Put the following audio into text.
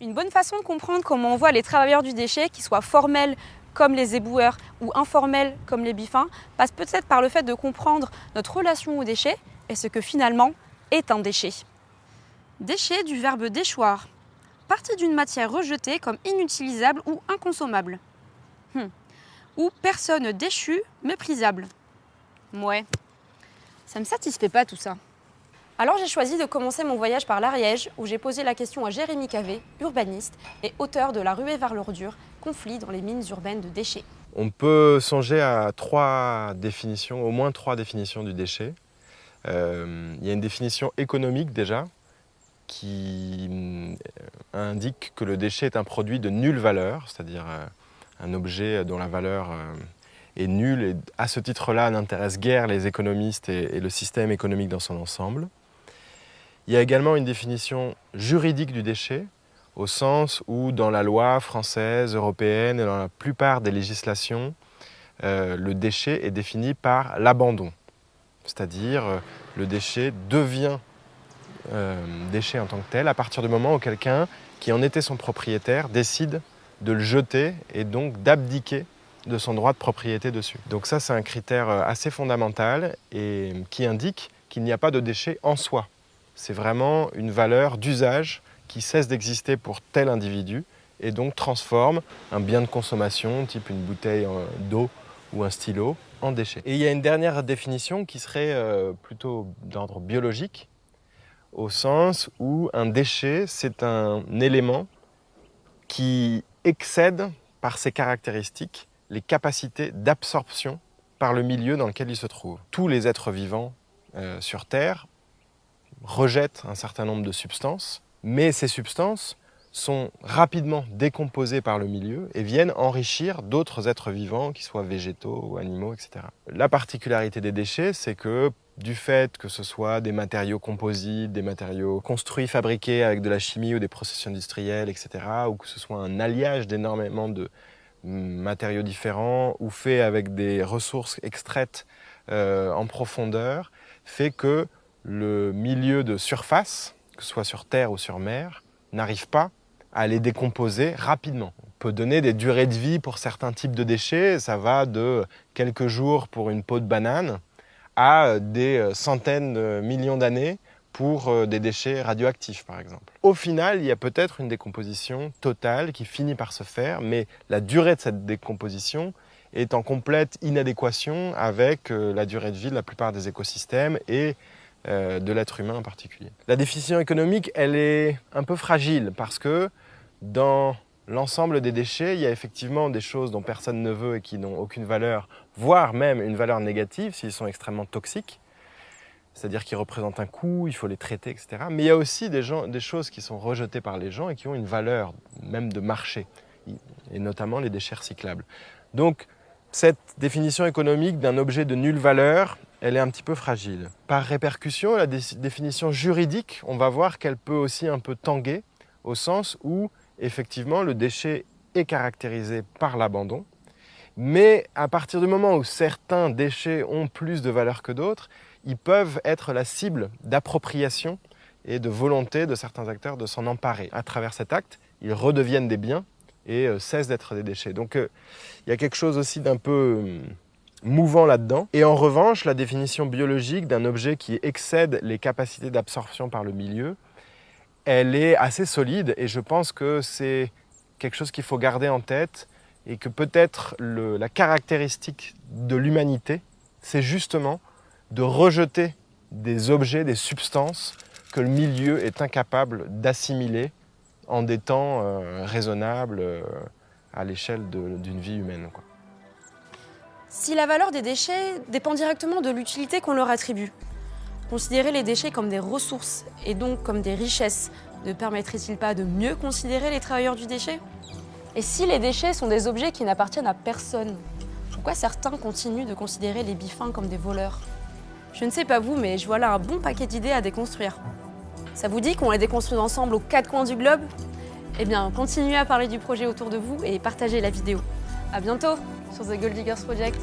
Une bonne façon de comprendre comment on voit les travailleurs du déchet, qu'ils soient formels comme les éboueurs ou informels comme les bifins, passe peut-être par le fait de comprendre notre relation au déchet et ce que finalement est un déchet. Déchet du verbe déchoir, partie d'une matière rejetée comme inutilisable ou inconsommable. Hmm. Ou personne déchue, méprisable. Ouais, ça me satisfait pas tout ça. Alors j'ai choisi de commencer mon voyage par l'Ariège, où j'ai posé la question à Jérémy Cavé, urbaniste et auteur de La ruée vers l'ordure, conflit dans les mines urbaines de déchets. On peut songer à trois définitions, au moins trois définitions du déchet. Euh, il y a une définition économique déjà, qui euh, indique que le déchet est un produit de nulle valeur, c'est-à-dire euh, un objet dont la valeur est nulle et à ce titre-là n'intéresse guère les économistes et le système économique dans son ensemble. Il y a également une définition juridique du déchet, au sens où dans la loi française, européenne et dans la plupart des législations, euh, le déchet est défini par l'abandon. C'est-à-dire euh, le déchet devient euh, déchet en tant que tel à partir du moment où quelqu'un qui en était son propriétaire décide de le jeter et donc d'abdiquer de son droit de propriété dessus. Donc ça, c'est un critère assez fondamental et qui indique qu'il n'y a pas de déchet en soi. C'est vraiment une valeur d'usage qui cesse d'exister pour tel individu et donc transforme un bien de consommation, type une bouteille d'eau ou un stylo, en déchet. Et il y a une dernière définition qui serait euh, plutôt d'ordre biologique, au sens où un déchet, c'est un élément qui excède par ses caractéristiques les capacités d'absorption par le milieu dans lequel il se trouve. Tous les êtres vivants euh, sur Terre rejettent un certain nombre de substances, mais ces substances sont rapidement décomposées par le milieu et viennent enrichir d'autres êtres vivants, qu'ils soient végétaux ou animaux, etc. La particularité des déchets, c'est que du fait que ce soit des matériaux composites, des matériaux construits, fabriqués avec de la chimie ou des processus industriels, etc., ou que ce soit un alliage d'énormément de matériaux différents ou fait avec des ressources extraites euh, en profondeur, fait que le milieu de surface, que ce soit sur terre ou sur mer, n'arrive pas à les décomposer rapidement. On peut donner des durées de vie pour certains types de déchets, ça va de quelques jours pour une peau de banane à des centaines de millions d'années pour euh, des déchets radioactifs par exemple. Au final, il y a peut-être une décomposition totale qui finit par se faire, mais la durée de cette décomposition est en complète inadéquation avec euh, la durée de vie de la plupart des écosystèmes et euh, de l'être humain en particulier. La définition économique, elle est un peu fragile parce que dans l'ensemble des déchets, il y a effectivement des choses dont personne ne veut et qui n'ont aucune valeur, voire même une valeur négative s'ils sont extrêmement toxiques. C'est-à-dire qu'ils représentent un coût, il faut les traiter, etc. Mais il y a aussi des, des choses qui sont rejetées par les gens et qui ont une valeur, même de marché, et notamment les déchets recyclables. Donc, cette définition économique d'un objet de nulle valeur, elle est un petit peu fragile. Par répercussion, la définition juridique, on va voir qu'elle peut aussi un peu tanguer, au sens où, effectivement, le déchet est caractérisé par l'abandon, mais à partir du moment où certains déchets ont plus de valeur que d'autres, ils peuvent être la cible d'appropriation et de volonté de certains acteurs de s'en emparer. À travers cet acte, ils redeviennent des biens et euh, cessent d'être des déchets. Donc euh, il y a quelque chose aussi d'un peu hum, mouvant là-dedans. Et en revanche, la définition biologique d'un objet qui excède les capacités d'absorption par le milieu, elle est assez solide et je pense que c'est quelque chose qu'il faut garder en tête et que peut-être la caractéristique de l'humanité, c'est justement de rejeter des objets, des substances que le milieu est incapable d'assimiler en des temps euh, raisonnables euh, à l'échelle d'une vie humaine. Si la valeur des déchets dépend directement de l'utilité qu'on leur attribue, considérer les déchets comme des ressources et donc comme des richesses ne permettrait-il pas de mieux considérer les travailleurs du déchet? Et si les déchets sont des objets qui n'appartiennent à personne, pourquoi certains continuent de considérer les bifins comme des voleurs? Je ne sais pas vous, mais je vois là un bon paquet d'idées à déconstruire. Ça vous dit qu'on les déconstruit ensemble aux quatre coins du globe? Eh bien, continuez à parler du projet autour de vous et partagez la vidéo. A bientôt sur The Gold Diggers Project.